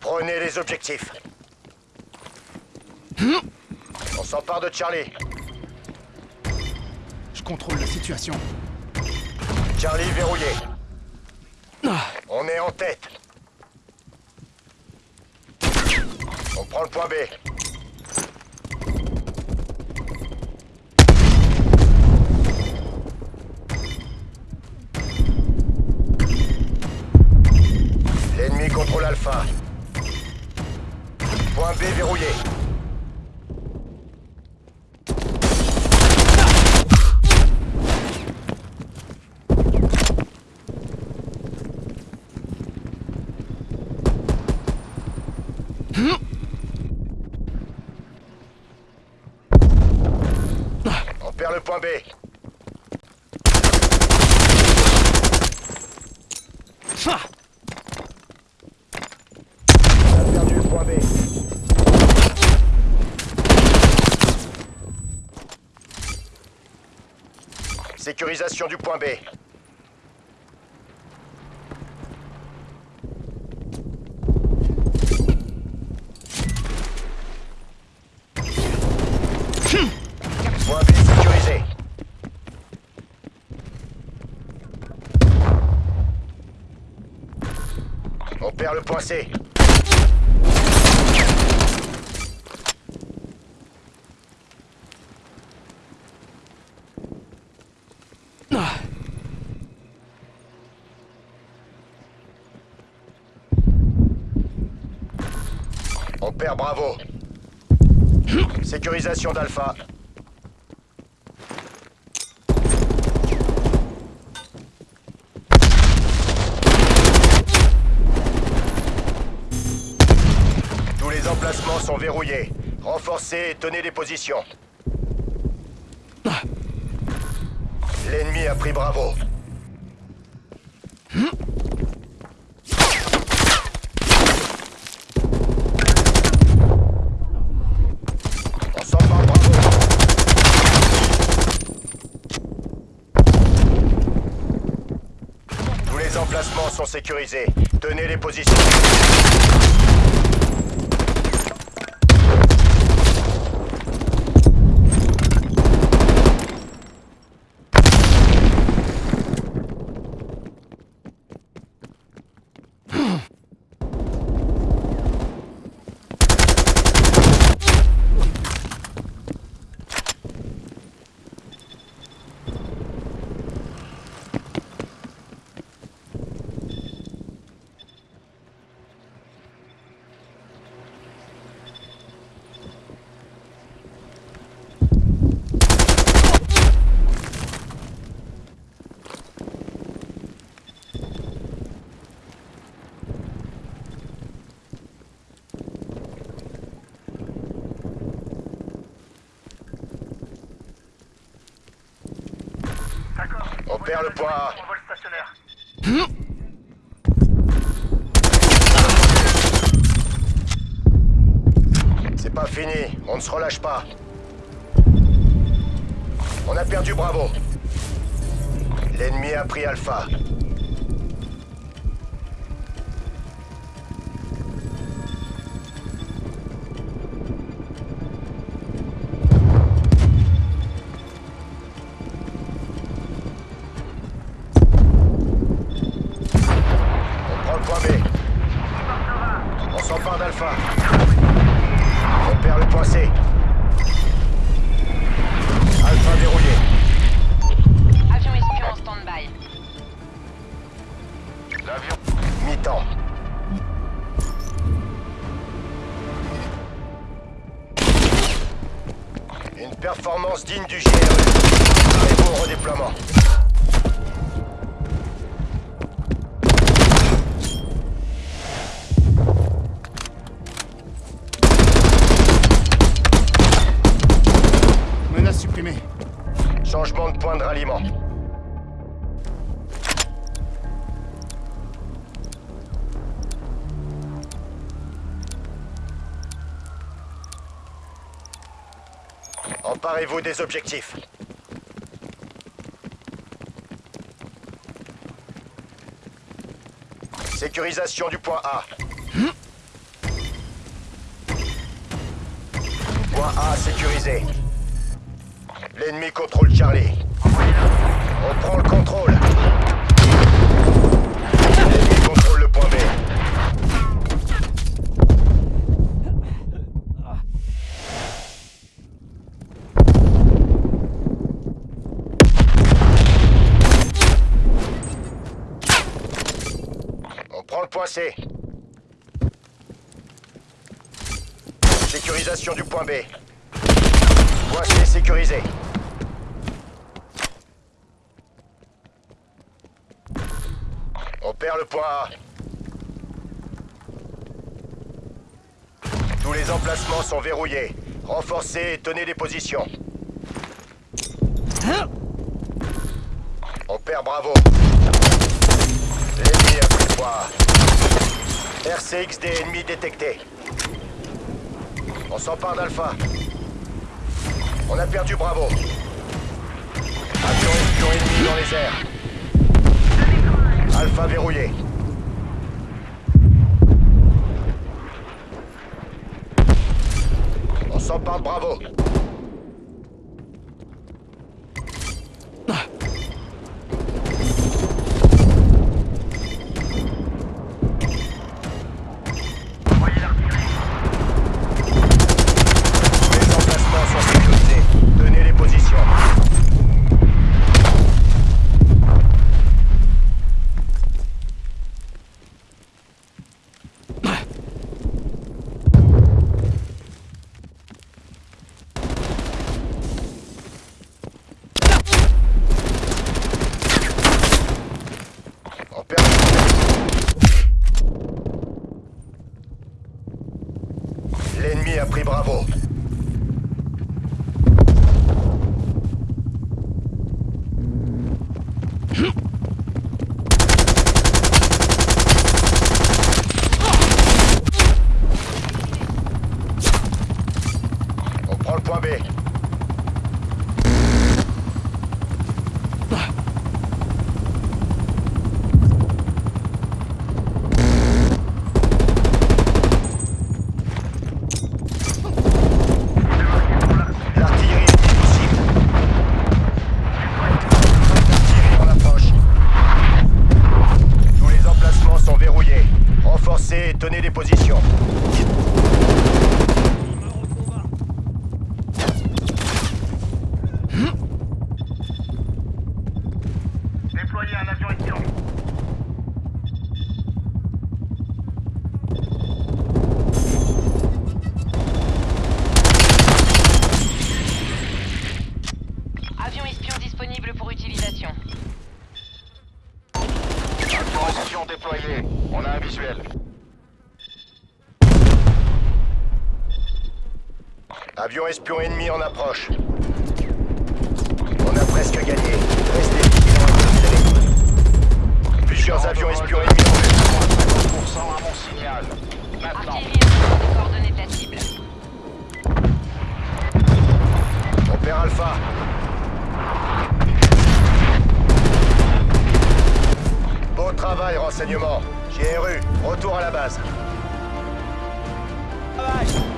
Prenez les objectifs. On s'empare de Charlie. Je contrôle la situation. Charlie verrouillé. On est en tête. On prend le point B. L'ennemi contrôle Alpha. Point B verrouillé. On perd le point B. Ah On a perdu le point B. Sécurisation du point B. Point B sécurisé. On perd le C. On perd Bravo. Sécurisation d'Alpha. Tous les emplacements sont verrouillés. Renforcez et tenez les positions. L'ennemi a pris Bravo. On Bravo. Tous les emplacements sont sécurisés. Tenez les positions. D'accord. On perd le vole stationnaire. C'est pas fini, on ne se relâche pas. On a perdu Bravo. L'ennemi a pris Alpha. d'Alpha. On perd le point C. Alpha verrouillé. Avion espion en stand-by. L'avion. Mi-temps. Une performance digne du GRE. Préparez-vous au redéploiement. Changement de point de ralliement. Emparez-vous des objectifs. Sécurisation du point A. Point A sécurisé. L'ennemi contrôle Charlie. On prend le contrôle. L'ennemi contrôle le point B. On prend le point C. Sécurisation du point B. Point C sécurisé. On perd le point A. Tous les emplacements sont verrouillés. Renforcez et tenez les positions. On perd Bravo. L'ennemi a pris le point A. RCXD ennemi détecté. On s'empare d'Alpha. On a perdu Bravo. Avion espion ennemi dans les airs. Alpha verrouillé. On s'empare de Bravo. Envoyez l'artillerie. Tous les emplacements sont sécurisés. Tenez les positions. On perd A pris Bravo. On prend le point B. L'artillerie est possible. L'artillerie en approche. Tous les emplacements sont verrouillés. Renforcez tenez les positions. Déployez un avion espion. Avion espion disponible pour utilisation. Avion espion déployé. On a un visuel. Avion espion ennemi en approche. On a presque gagné. Restez vigilants. Plusieurs avions espions ennemis en vue. 50% à mon signal. Maintenant. Coordonnées de la cible. On perd Alpha. Beau travail, renseignement. GRU, retour à la base. Travail